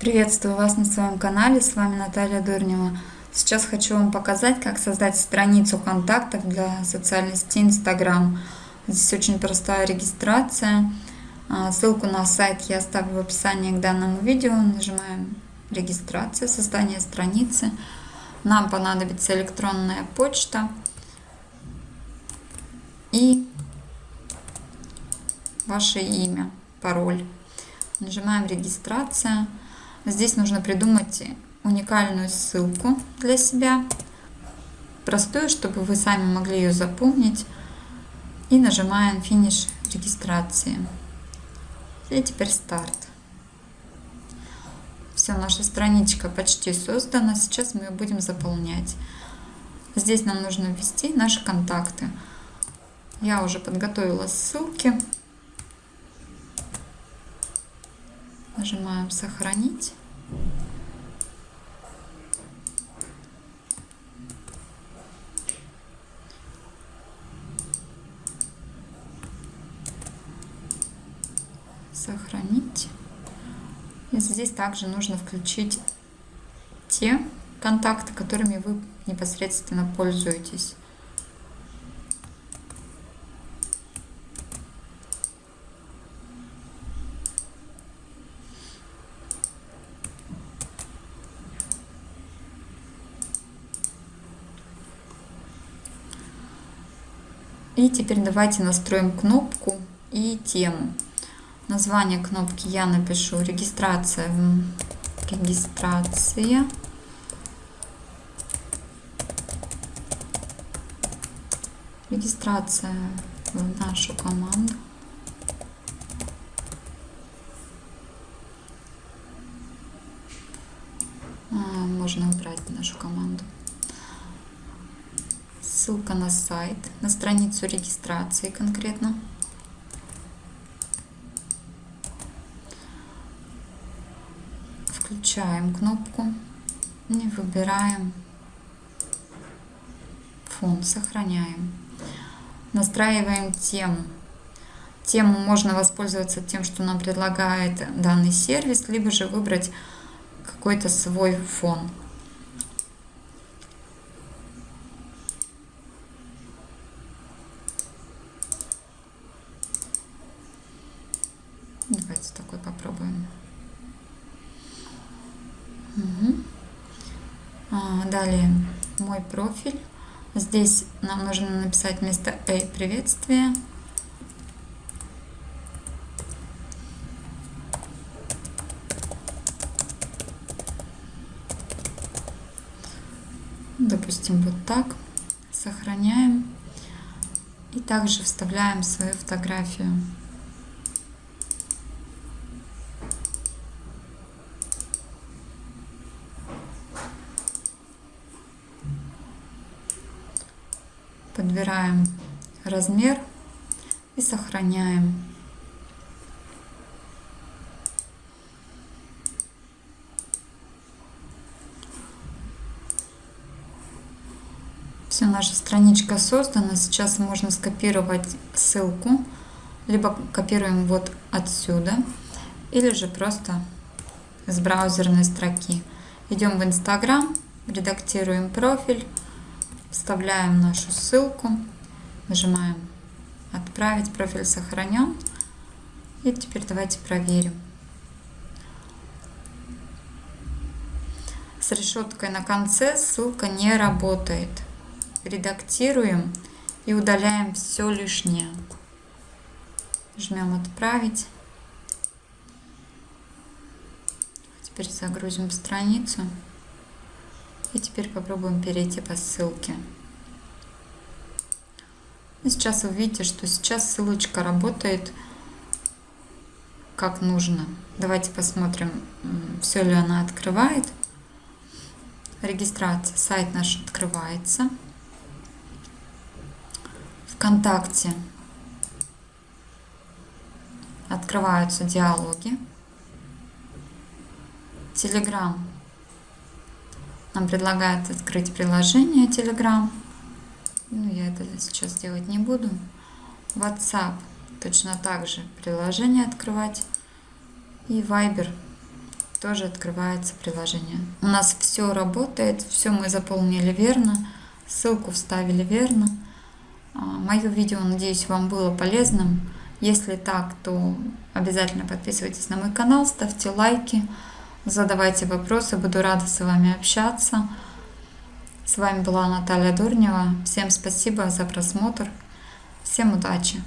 Приветствую вас на своем канале, с вами Наталья Дурнева. Сейчас хочу вам показать, как создать страницу контактов для социальной сети Instagram. Здесь очень простая регистрация. А, ссылку на сайт я оставлю в описании к данному видео. Нажимаем регистрация, создание страницы. Нам понадобится электронная почта и ваше имя, пароль. Нажимаем регистрация. Здесь нужно придумать уникальную ссылку для себя, простую, чтобы вы сами могли ее запомнить. И нажимаем финиш регистрации. И теперь старт. Все, наша страничка почти создана. Сейчас мы ее будем заполнять. Здесь нам нужно ввести наши контакты. Я уже подготовила ссылки. Нажимаем «Сохранить». Сохранить. И здесь также нужно включить те контакты, которыми вы непосредственно пользуетесь. И теперь давайте настроим кнопку и тему. Название кнопки я напишу регистрация. Регистрация. Регистрация в нашу команду. А, можно убрать нашу команду ссылка на сайт, на страницу регистрации конкретно. Включаем кнопку и выбираем фон, сохраняем. Настраиваем тему. Тему можно воспользоваться тем, что нам предлагает данный сервис, либо же выбрать какой-то свой фон. Давайте такой попробуем. Угу. А, далее мой профиль. Здесь нам нужно написать вместо «Эй, приветствие». Допустим, вот так. Сохраняем. И также вставляем свою фотографию. Подбираем размер и сохраняем. Все, наша страничка создана. Сейчас можно скопировать ссылку. Либо копируем вот отсюда. Или же просто с браузерной строки. Идем в Инстаграм, редактируем профиль вставляем нашу ссылку, нажимаем «Отправить», профиль сохранен. И теперь давайте проверим. С решеткой на конце ссылка не работает. Редактируем и удаляем все лишнее. Жмем «Отправить». Теперь загрузим страницу. И теперь попробуем перейти по ссылке. И сейчас вы видите, что сейчас ссылочка работает как нужно. Давайте посмотрим, все ли она открывает. Регистрация. Сайт наш открывается. Вконтакте открываются диалоги. Телеграм нам предлагают открыть приложение Telegram. Ну, я это сейчас делать не буду. WhatsApp точно так же приложение открывать. И Viber тоже открывается приложение. У нас все работает, все мы заполнили верно, ссылку вставили верно. А, Мое видео, надеюсь, вам было полезным. Если так, то обязательно подписывайтесь на мой канал, ставьте лайки, задавайте вопросы, буду рада с вами общаться. С вами была Наталья Дурнева. Всем спасибо за просмотр. Всем удачи!